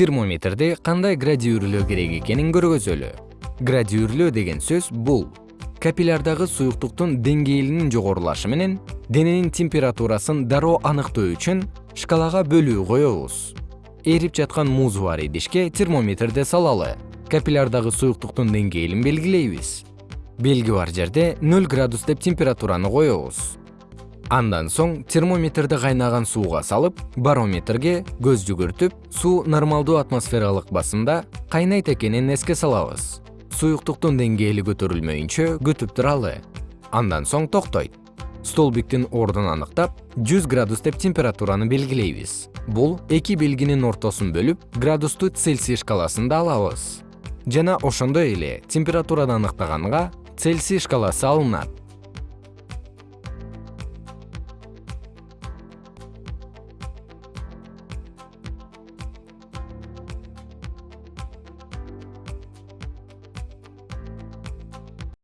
термометрди кандай градиюрлөө керек экенин көргөзөлү. Градиюрлөө деген сөз бул. Капиллярдагы суюктуктун деңгээлинин жогорулашы менен дененин температурасын дароо аныктоо үчүн шкалага бөлүү коебуз. Эрип жаткан муз бар идишке термометрди салалы. Капиллярдагы суюктуктун деңгээлин белгилейбиз. Белги бар жерде нөл градус деп температураны коебуз андан соң термометрди кайнаган сууга салып барометрге көз жүгүртүп суу нормалдуу атмосфералык басымда кайнайт экенин эске салабыз. Суюктуктун деңгээли көтөрүлмөйүнчө күтүп туралы. Андан соң токтойт. Столбиктин ордун аныктап жүз градус деп температураны белгилейбиз. Бул эки белгинин ортосун бөлүп градусту цельсий шкаласында алабыз. Жана ошондой эле температураны аныктаганга цельсий шкаласы алынат